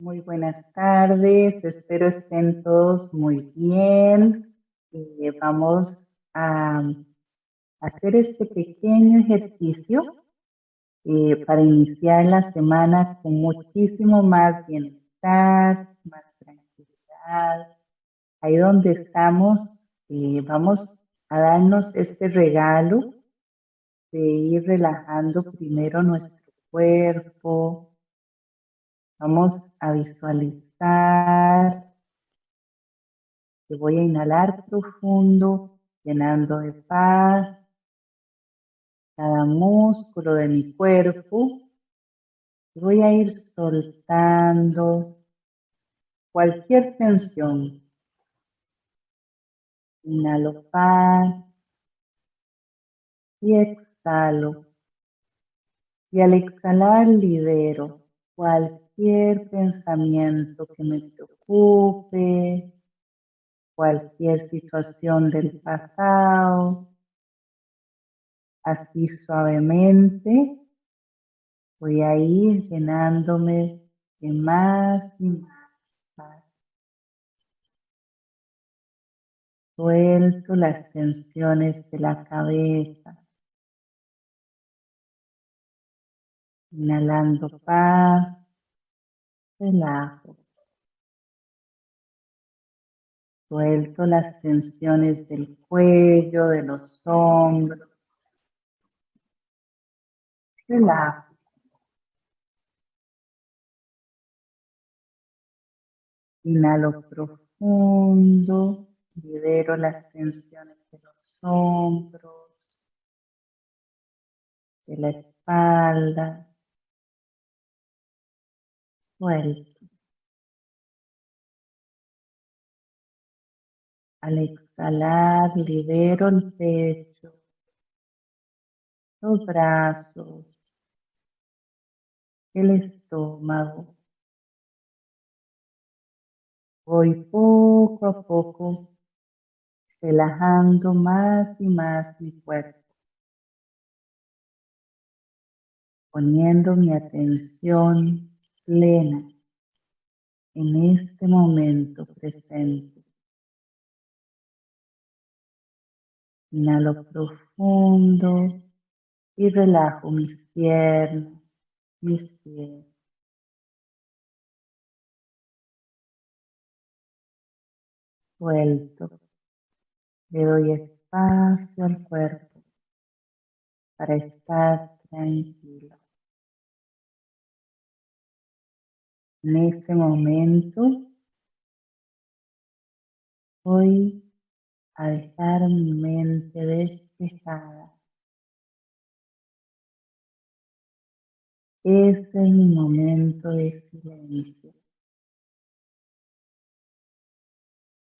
Muy buenas tardes, espero estén todos muy bien. Eh, vamos a hacer este pequeño ejercicio eh, para iniciar la semana con muchísimo más bienestar, más tranquilidad. Ahí donde estamos, eh, vamos a darnos este regalo de ir relajando primero nuestro cuerpo, Vamos a visualizar que voy a inhalar profundo, llenando de paz cada músculo de mi cuerpo. Voy a ir soltando cualquier tensión. Inhalo paz y exhalo. Y al exhalar libero cualquier cualquier pensamiento que me preocupe, cualquier situación del pasado, así suavemente voy a ir llenándome de más y más paz. Suelto las tensiones de la cabeza. Inhalando paz relajo. Suelto las tensiones del cuello, de los hombros. Relajo. Inhalo profundo, libero las tensiones de los hombros, de la espalda, suelto. Al exhalar, libero el pecho, los brazos, el estómago. Voy poco a poco relajando más y más mi cuerpo, poniendo mi atención plena en este momento presente. Inhalo profundo y relajo mis piernas, mis pies. Suelto. Le doy espacio al cuerpo para estar tranquilo. En este momento voy a dejar mi mente despejada. Este es mi momento de silencio.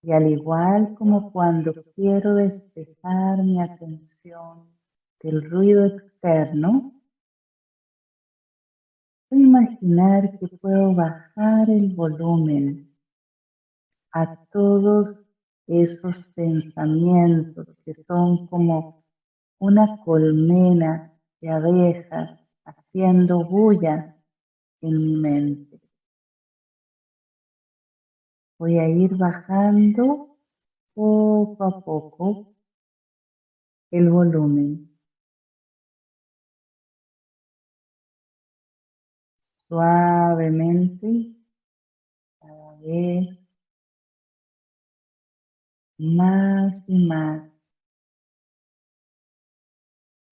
Y al igual como cuando quiero despejar mi atención del ruido externo, Voy a imaginar que puedo bajar el volumen a todos esos pensamientos que son como una colmena de abejas haciendo bulla en mi mente. Voy a ir bajando poco a poco el volumen. Suavemente cada vez más y más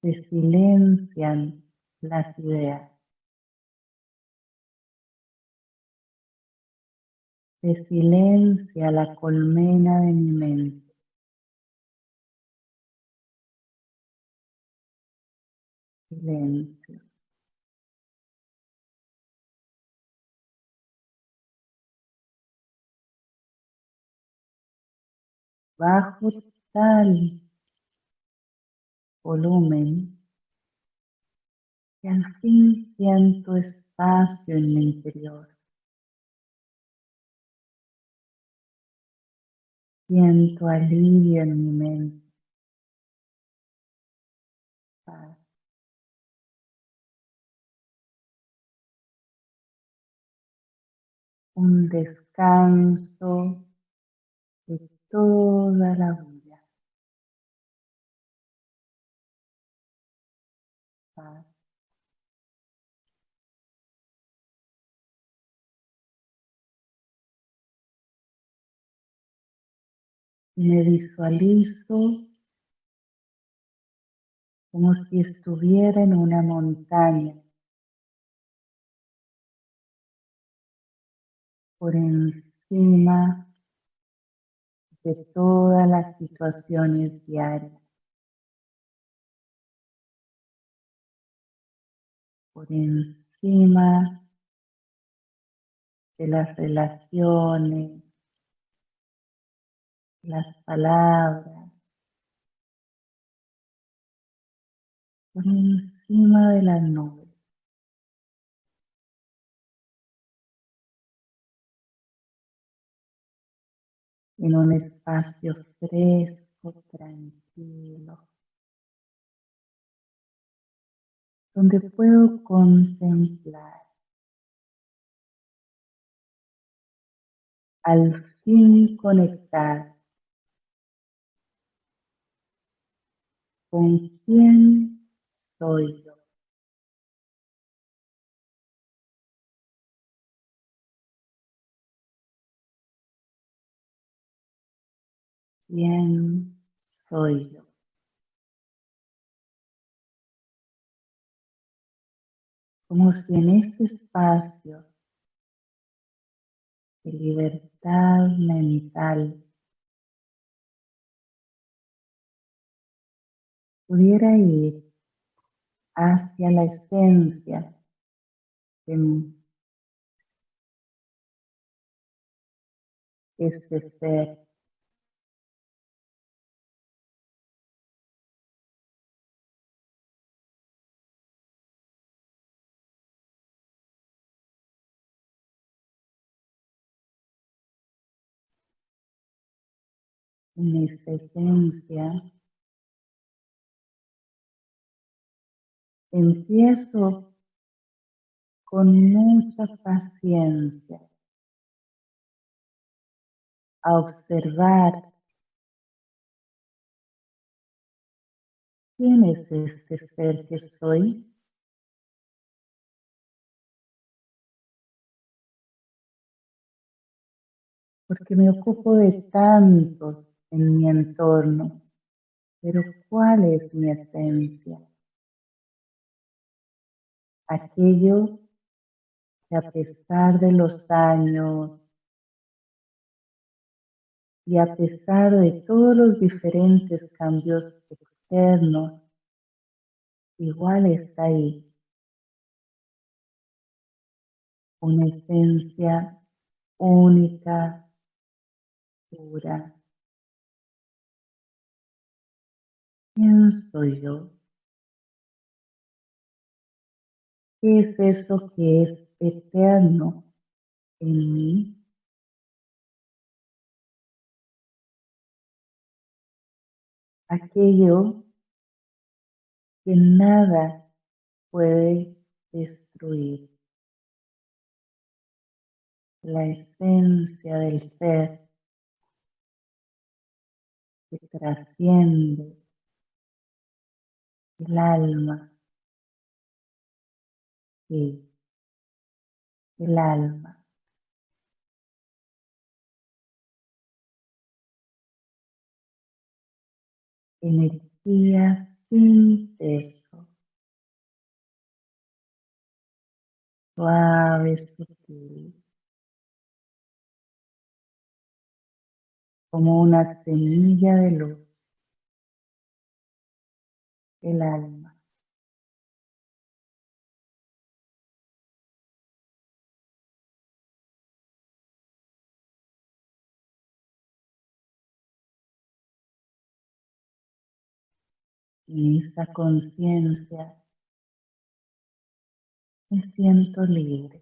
se silencian las ideas. Se silencia la colmena de mi mente. Silencio. Bajo tal volumen que al fin siento espacio en mi interior. Siento alivio en mi mente. un descanso de toda la vida. Me visualizo como si estuviera en una montaña por encima de todas las situaciones diarias. Por encima de las relaciones, las palabras, por encima de las nubes. En un espacio fresco, tranquilo, donde puedo contemplar al fin conectar con quién soy yo. Quién soy yo. Como si en este espacio de libertad mental pudiera ir hacia la esencia de este ser en esta esencia, empiezo con mucha paciencia a observar quién es este ser que soy. Porque me ocupo de tantos en mi entorno, pero ¿cuál es mi esencia? Aquello que a pesar de los años y a pesar de todos los diferentes cambios externos, igual está ahí. Una esencia única, pura, ¿Quién soy yo? ¿Qué es eso que es eterno en mí? Aquello que nada puede destruir. La esencia del ser que trasciende el alma, el alma. Energía sin peso, suave, sutil, como una semilla de luz el alma. En esta conciencia me siento libre.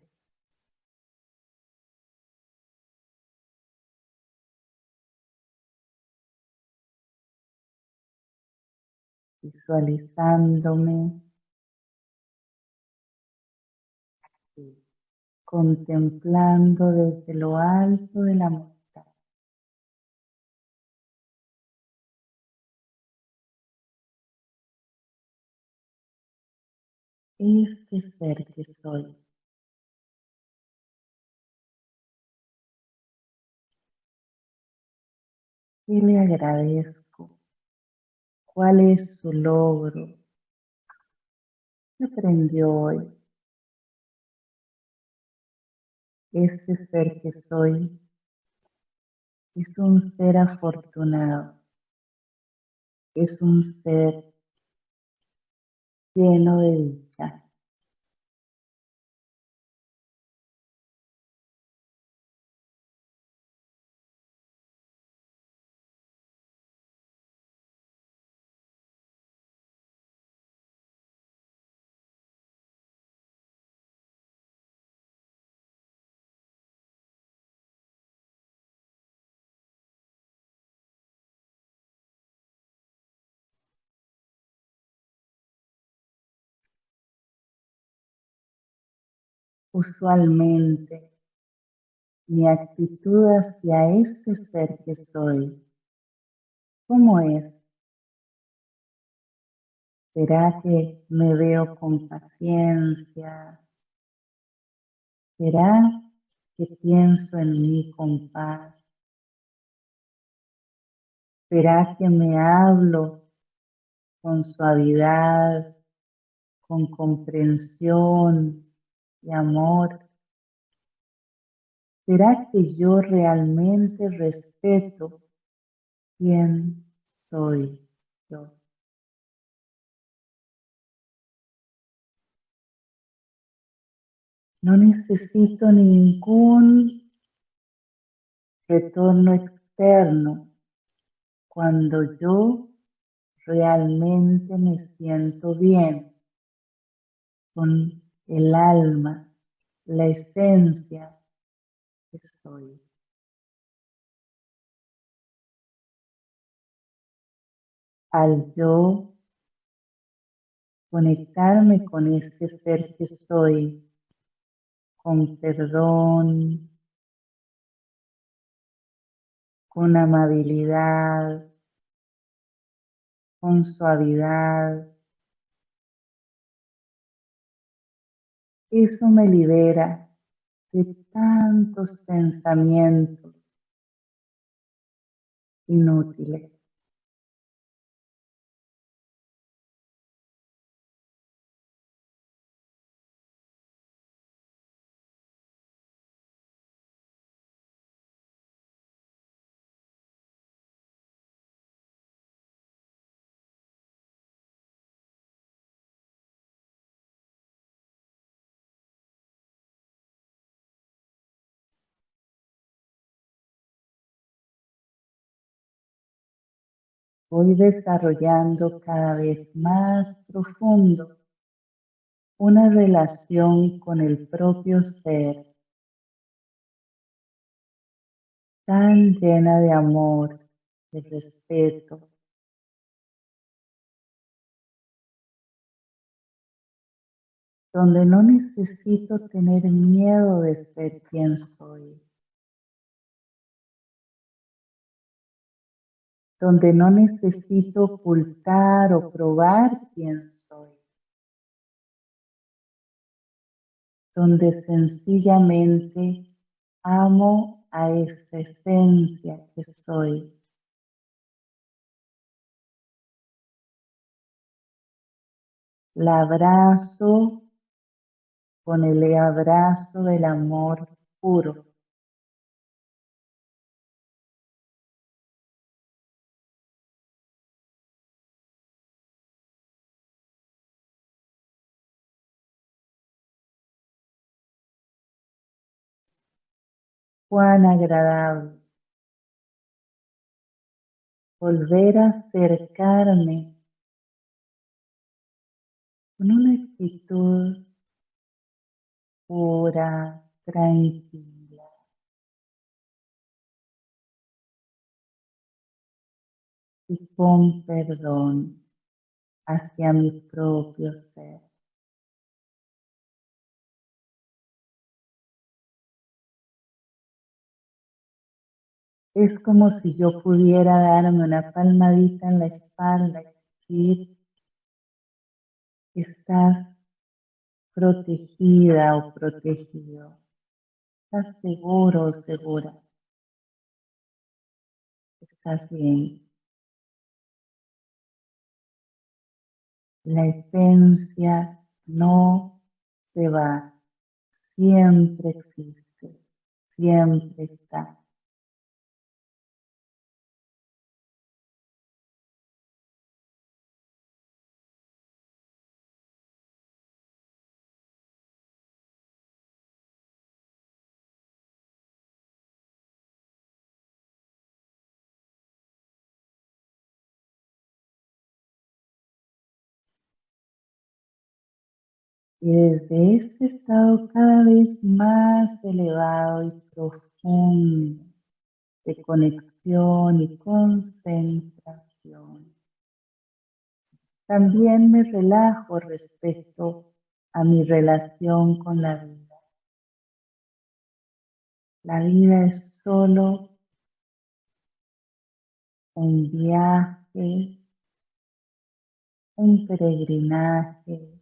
Visualizándome contemplando desde lo alto de la montaña. Este ser que soy. ¿Qué le agradezco? ¿Cuál es su logro? ¿Qué aprendió hoy? Este ser que soy es un ser afortunado, es un ser lleno de dicha. Usualmente, mi actitud hacia este ser que soy, ¿cómo es? ¿Será que me veo con paciencia? ¿Será que pienso en mí con paz? ¿Será que me hablo con suavidad, con comprensión y amor? ¿Será que yo realmente respeto quién soy yo? No necesito ningún retorno externo cuando yo realmente me siento bien con el alma, la esencia que soy. Al yo conectarme con este ser que soy, con perdón, con amabilidad, con suavidad. Eso me libera de tantos pensamientos inútiles. Voy desarrollando cada vez más profundo una relación con el propio ser tan llena de amor, de respeto, donde no necesito tener miedo de ser quien soy. Donde no necesito ocultar o probar quién soy, donde sencillamente amo a esta esencia que soy. La abrazo con el abrazo del amor puro. Cuán agradable volver a acercarme con una actitud pura, tranquila. Y con perdón hacia mi propio ser. Es como si yo pudiera darme una palmadita en la espalda y decir, estás protegida o protegido, estás seguro o segura, estás bien. La esencia no se va, siempre existe, siempre está. Y desde este estado cada vez más elevado y profundo de conexión y concentración, también me relajo respecto a mi relación con la vida. La vida es solo un viaje, un peregrinaje,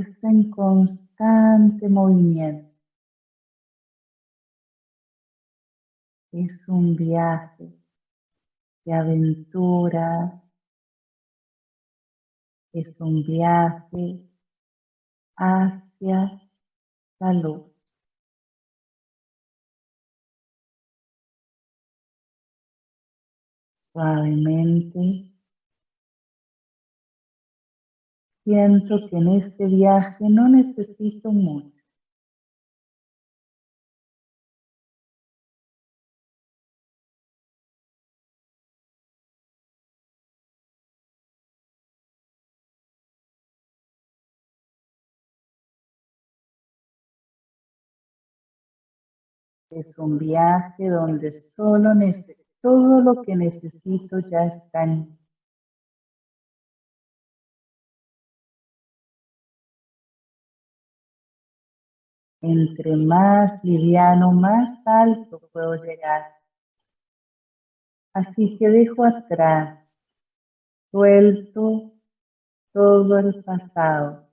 está en constante movimiento. Es un viaje de aventura, es un viaje hacia la luz. Suavemente Siento que en este viaje no necesito mucho. Es un viaje donde solo todo lo que necesito ya está en Entre más liviano, más alto puedo llegar. Así que dejo atrás, suelto todo el pasado,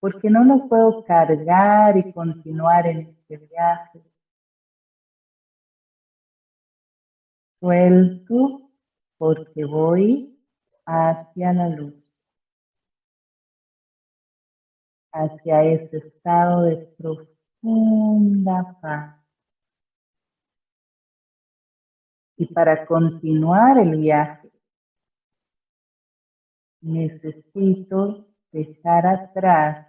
porque no lo puedo cargar y continuar en este viaje. Suelto porque voy hacia la luz. Hacia ese estado de profunda paz. Y para continuar el viaje, necesito dejar atrás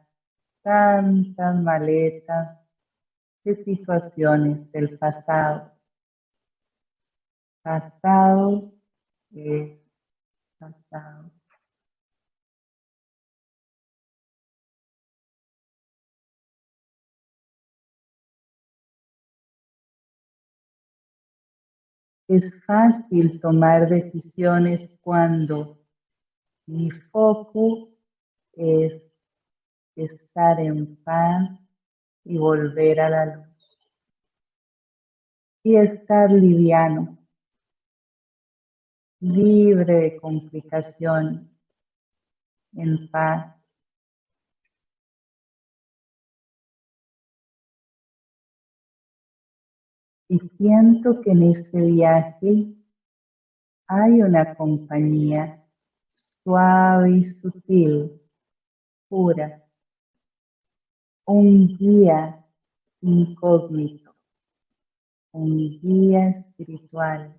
tantas maletas de situaciones del pasado. Pasado es pasado. Es fácil tomar decisiones cuando mi foco es estar en paz y volver a la luz. Y estar liviano, libre de complicaciones, en paz. Y siento que en este viaje hay una compañía suave y sutil, pura, un guía incógnito, un guía espiritual,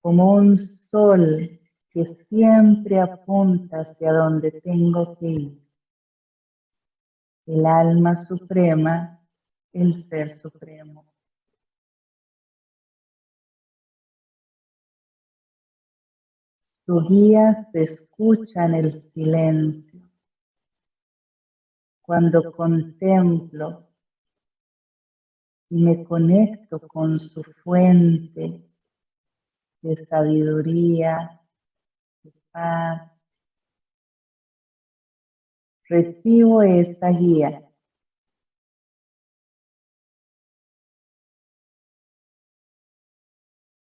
como un sol que siempre apunta hacia donde tengo que ir. El alma suprema el Ser Supremo. Su guía se escucha en el silencio. Cuando contemplo y me conecto con su fuente de sabiduría, de paz, recibo esa guía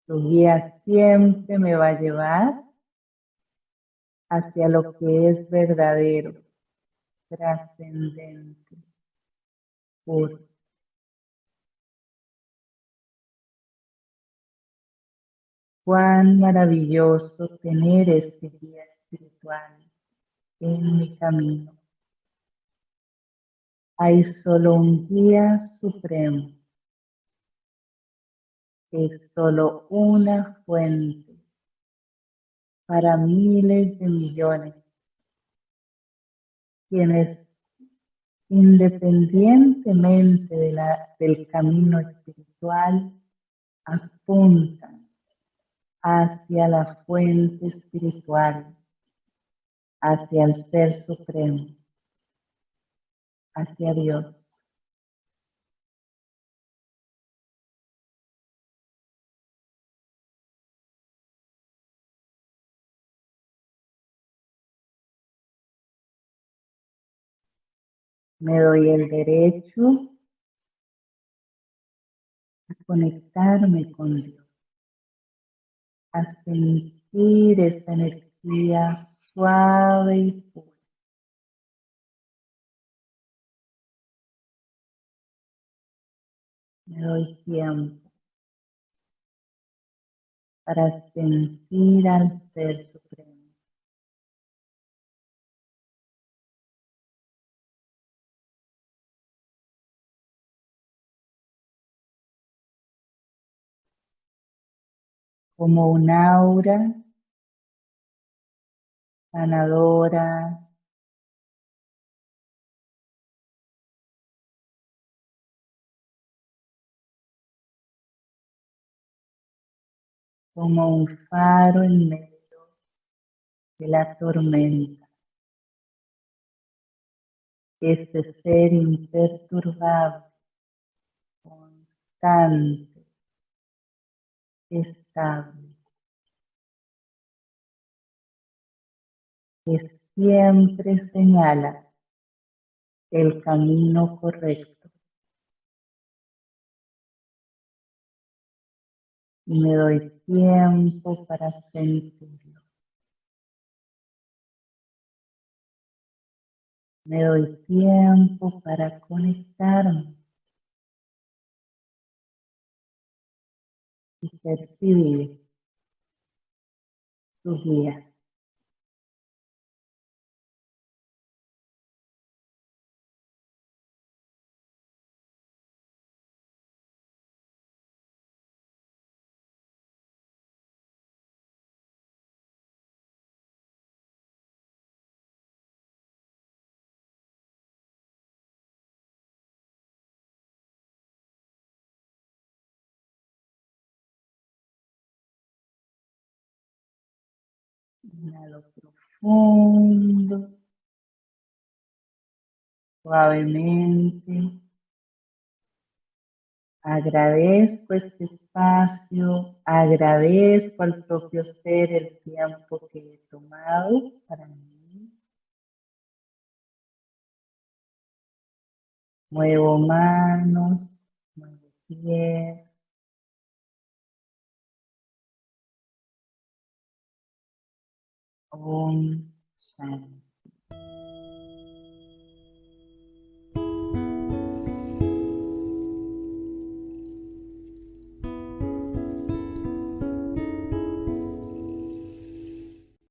Tu guía siempre me va a llevar hacia lo que es verdadero, trascendente, puro. Cuán maravilloso tener este guía espiritual en mi camino. Hay solo un guía supremo. Es solo una fuente para miles de millones, quienes independientemente de la, del camino espiritual apuntan hacia la fuente espiritual, hacia el Ser Supremo, hacia Dios. Me doy el derecho a conectarme con Dios, a sentir esa energía suave y pura. Me doy tiempo para sentir al Ser Supremo. Como un aura sanadora, como un faro en medio de la tormenta. Ese ser imperturbable, constante, estable, que siempre señala el camino correcto. Y me doy tiempo para sentirlo. Me doy tiempo para conectarme y percibir su guía. Inhalo profundo, suavemente. Agradezco este espacio, agradezco al propio ser el tiempo que he tomado para mí. Muevo manos, muevo pies. Om Shanti.